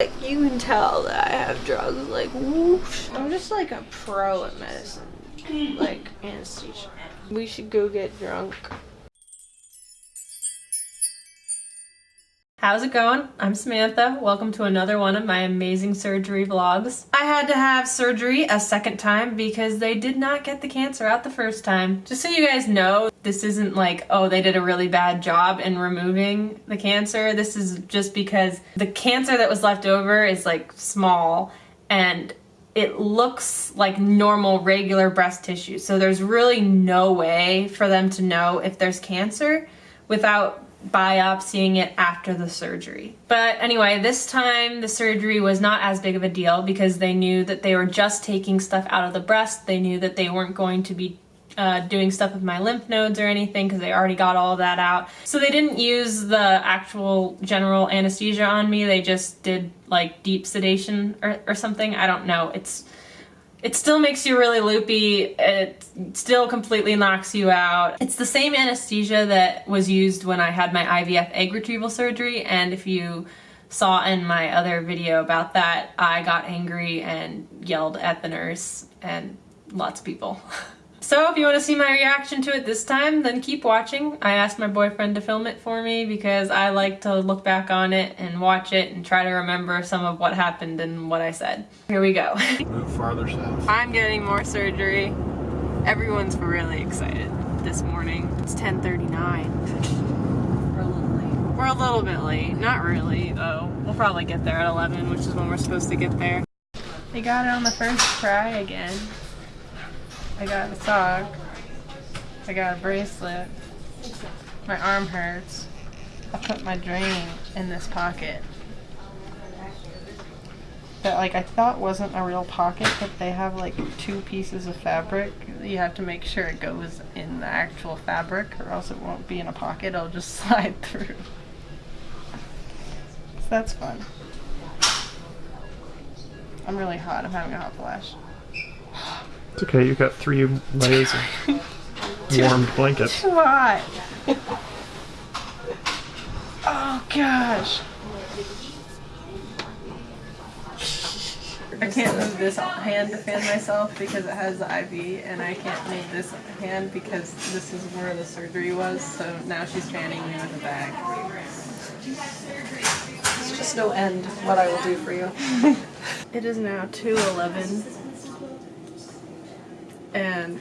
Like, you can tell that I have drugs, like, whoosh. I'm just like a pro at medicine, like anesthesia. We should go get drunk. How's it going? I'm Samantha. Welcome to another one of my amazing surgery vlogs. I had to have surgery a second time because they did not get the cancer out the first time. Just so you guys know, this isn't like, oh, they did a really bad job in removing the cancer. This is just because the cancer that was left over is like small and it looks like normal regular breast tissue. So there's really no way for them to know if there's cancer without biopsying it after the surgery. But anyway, this time the surgery was not as big of a deal because they knew that they were just taking stuff out of the breast. They knew that they weren't going to be uh, doing stuff with my lymph nodes or anything because they already got all that out. So they didn't use the actual general anesthesia on me. They just did like deep sedation or, or something. I don't know. It's it still makes you really loopy. It still completely knocks you out. It's the same anesthesia that was used when I had my IVF egg retrieval surgery. And if you saw in my other video about that, I got angry and yelled at the nurse and lots of people. So if you want to see my reaction to it this time, then keep watching. I asked my boyfriend to film it for me because I like to look back on it and watch it and try to remember some of what happened and what I said. Here we go. Move farther south. I'm getting more surgery. Everyone's really excited this morning. It's 10.39. We're a little late. We're a little bit late. Not really, though. We'll probably get there at 11, which is when we're supposed to get there. They got it on the first try again. I got a sock. I got a bracelet. My arm hurts. I put my drain in this pocket. That like I thought wasn't a real pocket, but they have like two pieces of fabric. You have to make sure it goes in the actual fabric or else it won't be in a pocket, it'll just slide through. So that's fun. I'm really hot, I'm having a hot flash. It's okay, you've got three layers of warmed blankets. Too hot. Oh gosh. I can't move this hand to fan myself because it has the IV, and I can't move this hand because this is where the surgery was, so now she's fanning me with a bag. It's just no end what I will do for you. It is now 2.11 and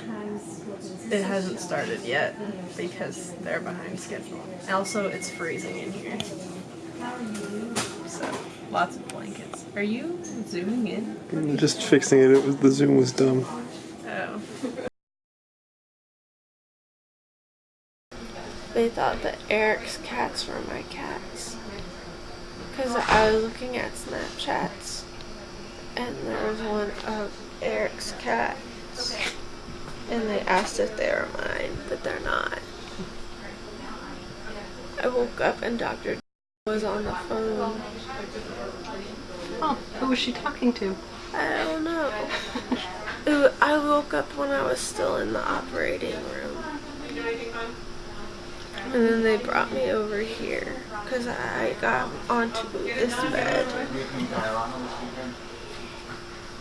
it hasn't started yet because they're behind schedule. Also, it's freezing in here. So, lots of blankets. Are you zooming in? I'm just fixing it. It was the zoom was dumb. Oh. They thought that Eric's cats were my cats. Because I was looking at Snapchats and there was one of Eric's cats and they asked if they were mine, but they're not. I woke up and Dr. was on the phone. Oh, who was she talking to? I don't know. I woke up when I was still in the operating room. And then they brought me over here because I got onto this bed.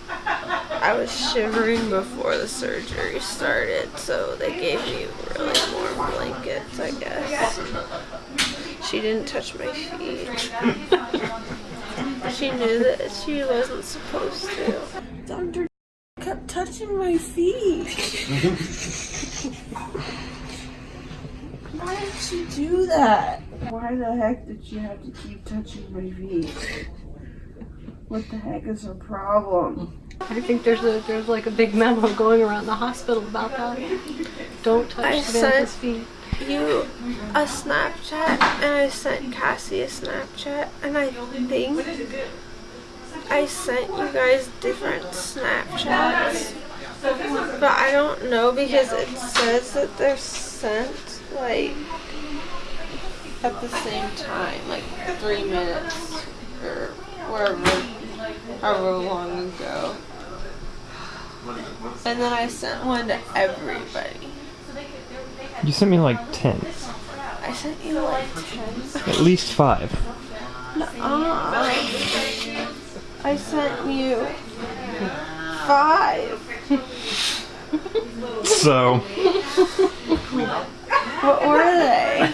I was shivering before the surgery started, so they gave me really warm blankets, I guess. She didn't touch my feet. she knew that she wasn't supposed to. Dr. kept touching my feet. Why did she do that? Why the heck did she have to keep touching my feet? What the heck is her problem? I think there's a there's like a big memo going around the hospital about that. Don't touch I Samantha's sent- feet. you a Snapchat and I sent Cassie a Snapchat and I think I sent you guys different Snapchats. But I don't know because it says that they're sent like at the same time, like three minutes or wherever however long ago. And then I sent one to everybody. You sent me like 10. I sent you like 10. At least five. Uh, I sent you five. So What were they?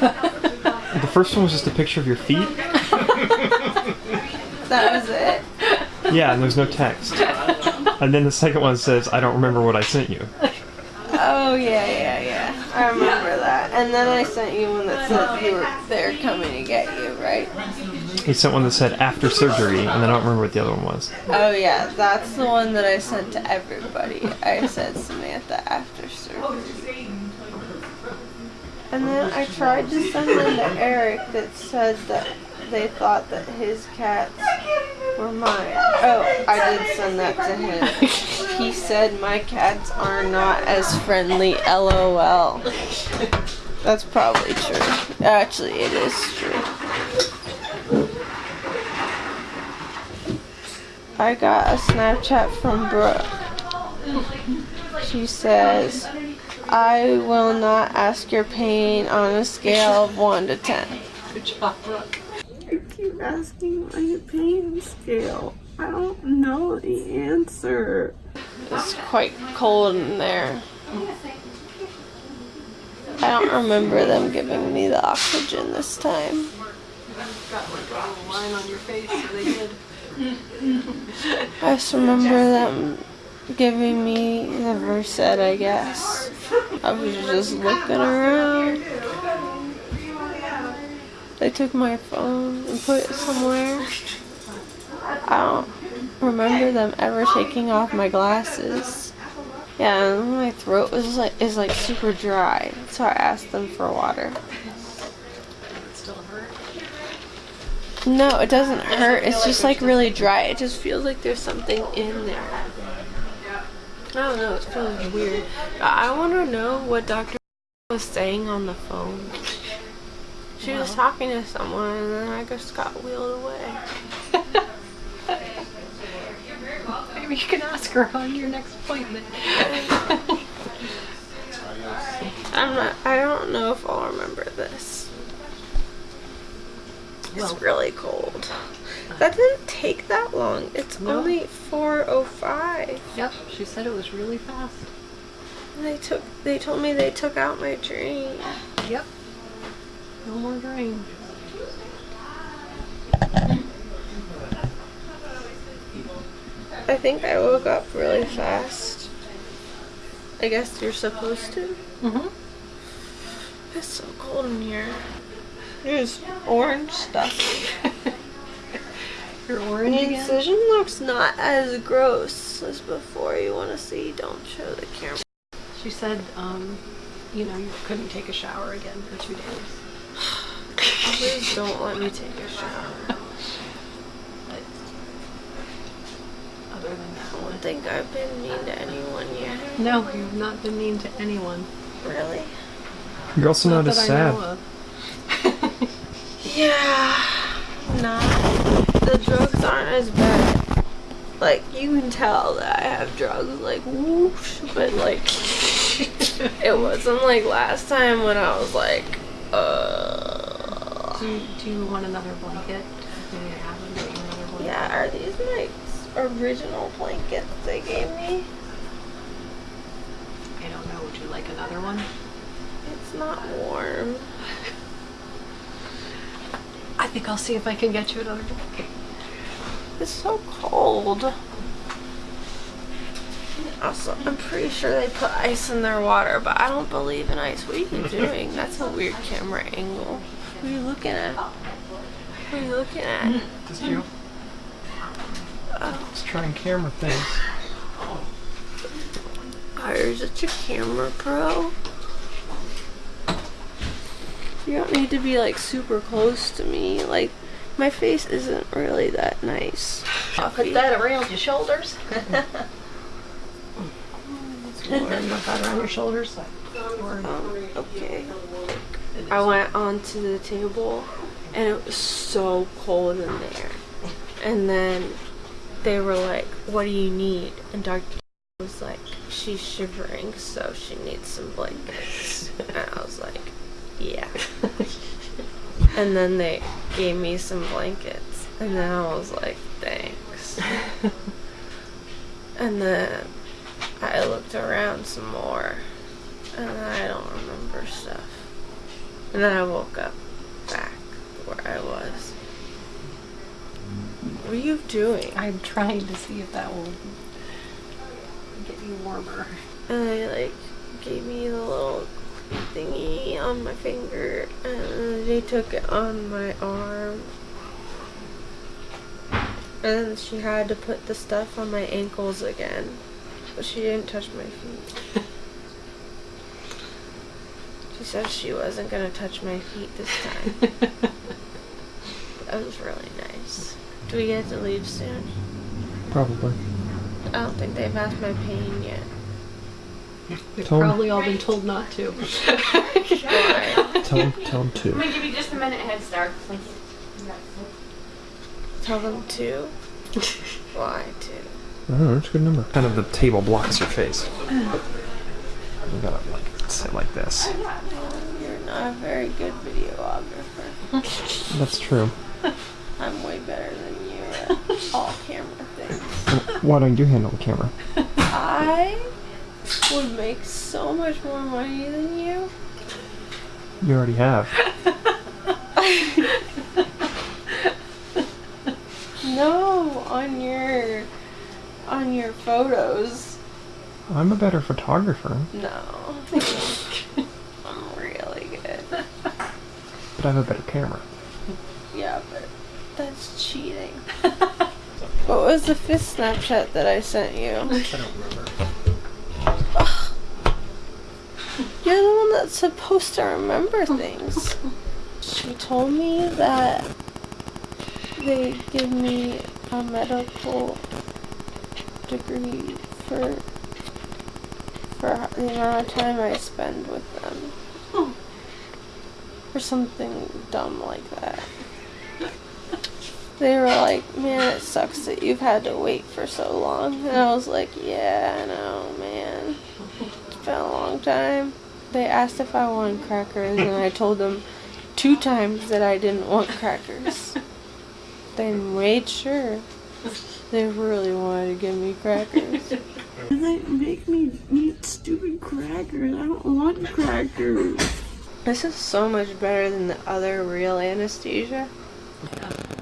the first one was just a picture of your feet. That was it. Yeah, and there's no text. And then the second one says, "I don't remember what I sent you." Oh yeah, yeah, yeah. I remember that. And then I sent you one that said you were they're coming to get you, right? He sent one that said after surgery, and then I don't remember what the other one was. Oh yeah, that's the one that I sent to everybody. I said Samantha after surgery. And then I tried to send them to Eric that said that they thought that his cats were mine. Oh, I did send that to him. He said my cats are not as friendly, lol. That's probably true. Actually, it is true. I got a Snapchat from Brooke. She says, I will not ask your pain on a scale of 1 to 10. Good job, Brooke. Asking my pain scale. I don't know the answer. It's quite cold in there. I don't remember them giving me the oxygen this time. I just remember them giving me the Versed, I guess. I was just looking around. They took my phone and put it somewhere. I don't remember them ever taking off my glasses. Yeah, and my throat was like is like super dry, so I asked them for water. No, it doesn't hurt. It's just like really dry. It just feels like there's something in there. I don't know. It feels weird. I want to know what Dr. was saying on the phone. She was talking to someone and then I just got wheeled away. Maybe you can ask her on your next appointment. I'm not. I don't know if I'll remember this. Well- It's really cold. Uh. That didn't take that long. It's No. only 4:05. yep, she said it was really fast. They took. They told me they took out my drain. Yep. No more drain. I think I woke up really fast. I guess you're supposed to. Mm-hmm. It's so cold in here. There's orange stuff. You're orange The again? incision looks not as gross as before. You want to see? Don't show the camera. She said, um, you know, you couldn't take a shower again for two days. Please don't let me take a shower. But other than that I don't think I've been mean to anyone yet. no, you've not been mean to anyone. Really? You're also not, as that I sad. know of. Yeah. Nah. The drugs aren't as bad. Like you can tell that I have drugs, like whoosh, but like it wasn't like last time when I was like, uh. Do you, do you want another blanket? Do you have them? Get you another blanket? Yeah, are these my original blankets they gave me? I don't know. Would you like another one? It's not warm. I think I'll see if I can get you another blanket. It's so cold. Also, I'm pretty sure they put ice in their water, but I don't believe in ice. What are you doing? That's a weird camera angle. What are you looking at? What are you looking at? Just you. Just trying camera things. Oh, you're such a camera pro. You don't need to be like super close to me. Like, my face isn't really that nice. I'll Put that around your shoulders. Put that around your shoulders. Um, okay. I went onto the table and it was so cold in there. And then they were like, What do you need? And Dr. was like, She's shivering, so she needs some blankets. And I was like, Yeah. and then they gave me some blankets. And then I was like, Thanks. and then I looked around some more, and I don't remember stuff. And then I woke up back where I was. What are you doing? I'm trying to see if that will get you warmer. And they like gave me the little thingy on my finger, and they took it on my arm. And then she had to put the stuff on my ankles again, but she didn't touch my feet. she said she wasn't gonna touch my feet this time. that was really nice. Do we get to leave soon? Probably. I don't think they've asked my pain yet. We've Tell 'em- probably all been told not to. Tell him, tell him I'm to. gonna give you just a minute head start. Tell them to. Why to? I don't know, it's a good number. Kind of the table blocks your face. You gotta like sit like this. You're not a very good videographer. That's true. I'm way better than you at all camera things. Why don't you handle the camera? I would make so much more money than you. You already have. No, on your on your photos. I'm a better photographer, No. I'm really good. But I have a better camera. Yeah, but that's cheating. what was the fifth Snapchat that I sent you? I don't remember. You're the one that's supposed to remember things. She told me that they give me a medical degree for for the amount of time I spend with them. Or something dumb like that. They were like, man, it sucks that you've had to wait for so long. And I was like, yeah, I know, man. It's been a long time. They asked if I wanted crackers, and I told them two times that I didn't want crackers. They made sure they really wanted to give me crackers. They make me eat stupid crackers. I don't want crackers. This is so much better than the other real anesthesia.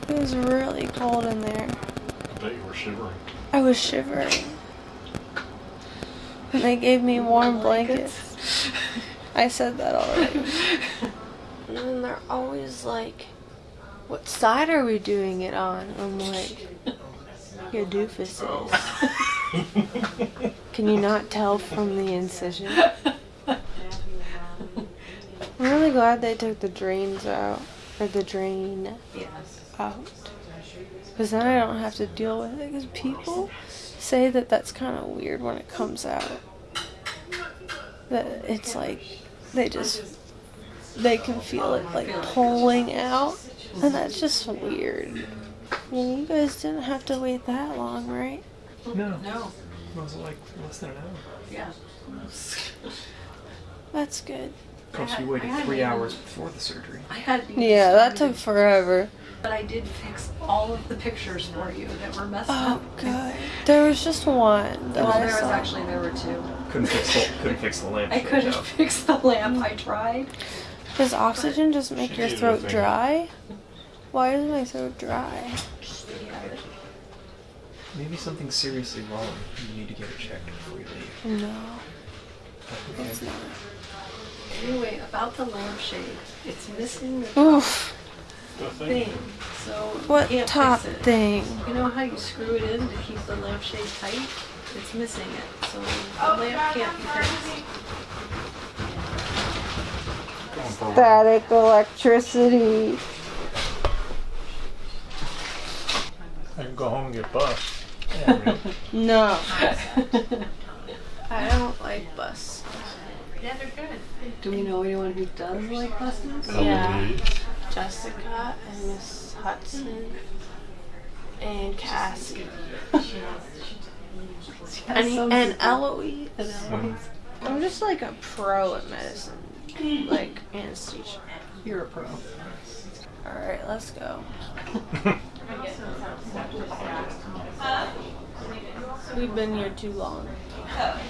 It was really cold in there. I bet you were shivering. I was shivering. And they gave me warm blankets. I said that already. and then they're always like, What side are we doing it on? I'm like, Your doofuses. Oh. Can you not tell from the incision? I'm really glad they took the drains out. Or the drain out. Because then I don't have to deal with it. Because people say that that's kind of weird when it comes out. That it's like they just they can feel it like pulling out, and that's just weird. I mean, you guys didn't have to wait that long, right? No. No. Was it like less than an hour? Yeah. That's good. Plus, you I waited three to- hours before the surgery. I had to Yeah, that took forever. But I did fix all of the pictures for you that were messed Oh, up. good. There was just one that Well, I there was actually there were two. Couldn't fix the couldn't fix the lamp. I couldn't fix the lamp. I tried. Does oxygen just make your throat dry? Why is my throat dry? Maybe something's seriously wrong. You need to get it checked before you leave. No, it's not. Anyway, about the lampshade, it's missing the Oof. thing. So What top thing? You know how you screw it in to keep the lampshade tight? It's missing it, so the lamp can't be fixed. Static electricity. I can go home and get bus. No. I don't like bus. Yeah, they're good. Do we know anyone who does like buses? Oh, yeah. Jessica and Miss Hudson and Cassie. And, and Eloise. I'm just like a pro at medicine. Like anesthesia. You're a pro. Alright, let's go. We've been here too long. Oh.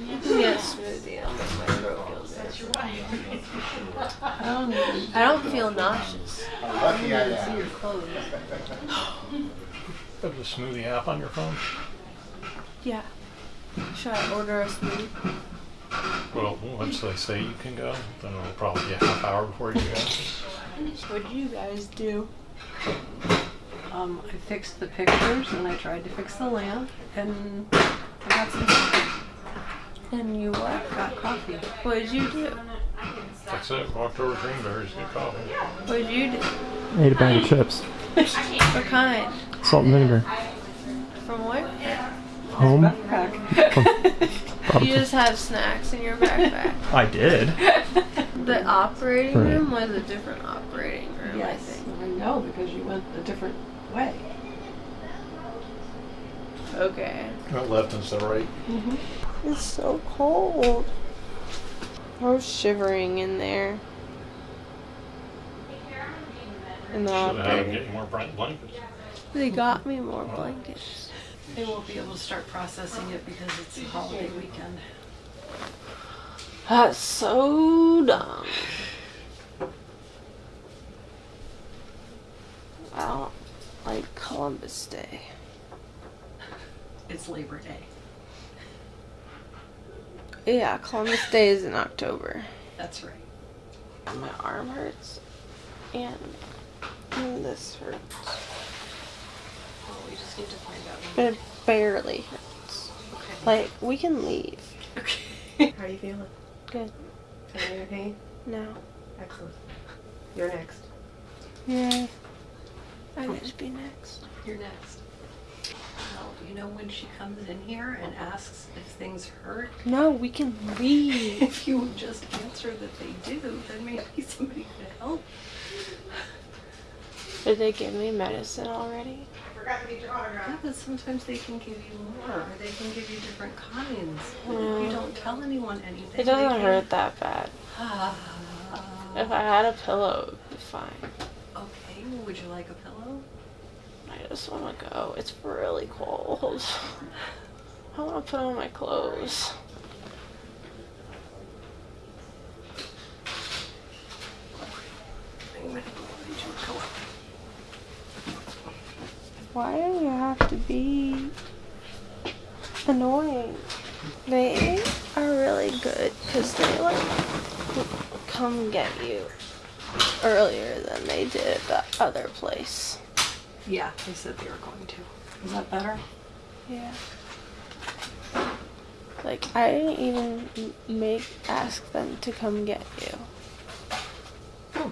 You can get smoothie. I'll make my throat feel good. I don't even I don't feel nauseous. see your clothes. Have the smoothie app on your phone? Yeah. Should I order a smoothie? Well, once they say you can go, then it'll probably be a half hour before you go. What do you guys do? Um, I fixed the pictures and I tried to fix the lamp and I got some coffee. And you what? Got coffee. What did you do? That's it. Walked over to Greenberry's, get coffee. What did you do? Ate a bag of chips. What kind? Salt and vinegar. From where? Home. You just have snacks in your backpack. I did. The operating Right. room was a different operating room, I Yes, think. I know because you went a different way. Okay. Not left instead of right. Mhm. It's so cold. I was shivering in there. In the Should have operating. get more bright blankets. They got me more blankets. They won't be able to start processing it because it's a holiday weekend. That's so dumb. I don't like Columbus Day. It's Labor Day. Yeah, Columbus Day is in October. That's right. My arm hurts. And, and this hurts. Oh, we just need to find out. But it barely hurts. Okay. Like, we can leave. Okay. How are you feeling? Good. Any pain? No. Excellent. You're next. Yeah. I get to be next. You're next. Well, you know when she comes in here and asks if things hurt, No, we can leave. if you would just answer that they do, then maybe somebody could help. Did they give me medicine already? I forgot the jar. Yeah, but sometimes they can give you more, or they can give you different kinds. But if you don't tell anyone anything, It doesn't hurt that bad. Ah. If I had a pillow, it would be fine. okay, would you like a pillow? I just want to go. It's really cold. I want to put on my clothes. Why do you have to be annoying? They are really good because they like come get you earlier than they did at the other place. Yeah, they said they were going to. Is that better? Yeah. Like I didn't even make ask them to come get you. Hmm.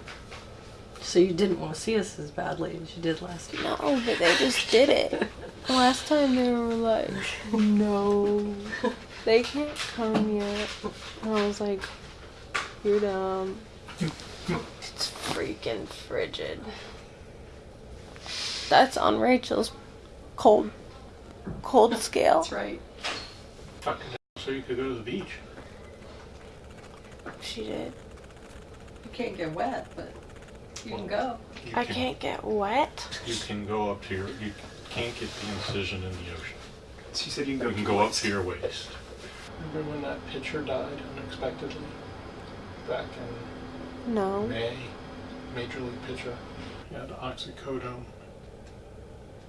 So you didn't want to see us as badly as you did last year. No, but they just did it. Last time they were like, no, they can't come yet. And I was like, you're dumb. Hmm. It's freaking frigid. That's on Rachel's cold, cold scale. That's right. Fucking so you could go to the beach. She did. You can't get wet, but you can go. You I can- can't get wet. You can go up to your. You can't get the incision in the ocean. She said you can go. You can go up to your waist. Remember when that pitcher died unexpectedly? Back in No. May, Major League pitcher. He had oxycodone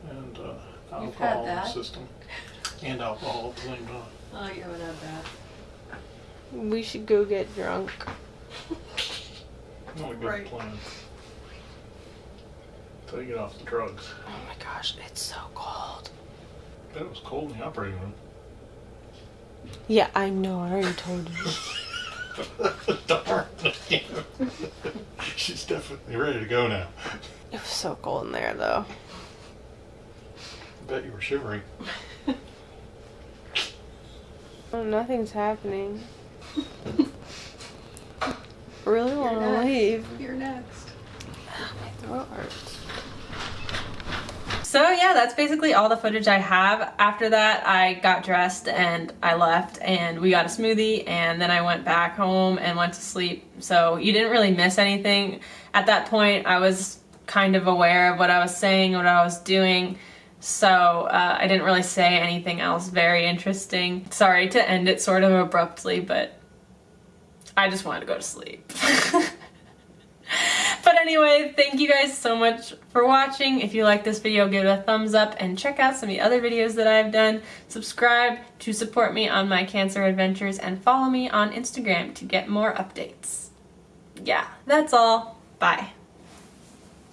and uh, You've had alcohol in the that? system. And alcohol blamed on. Oh, you haven't had that. We should go get drunk. Not a good Right. plan. Until you get off the drugs. Oh my gosh, it's so cold. Bet it was cold in the operating room. Yeah, I know. I already told you. Darn. She's definitely ready to go now. It was so cold in there, though. Bet you were shivering. Oh, nothing's happening. really want to leave. You're next. My throat hurts. So yeah, that's basically all the footage I have. After that, I got dressed and I left and we got a smoothie and then I went back home and went to sleep. So you didn't really miss anything. At that point, I was kind of aware of what I was saying, what I was doing. So uh, I didn't really say anything else very interesting. Sorry to end it sort of abruptly, but I just wanted to go to sleep. But anyway, thank you guys so much for watching. If you like this video, give it a thumbs up and check out some of the other videos that I've done. Subscribe to support me on my cancer adventures and follow me on Instagram to get more updates. Yeah, that's all. Bye.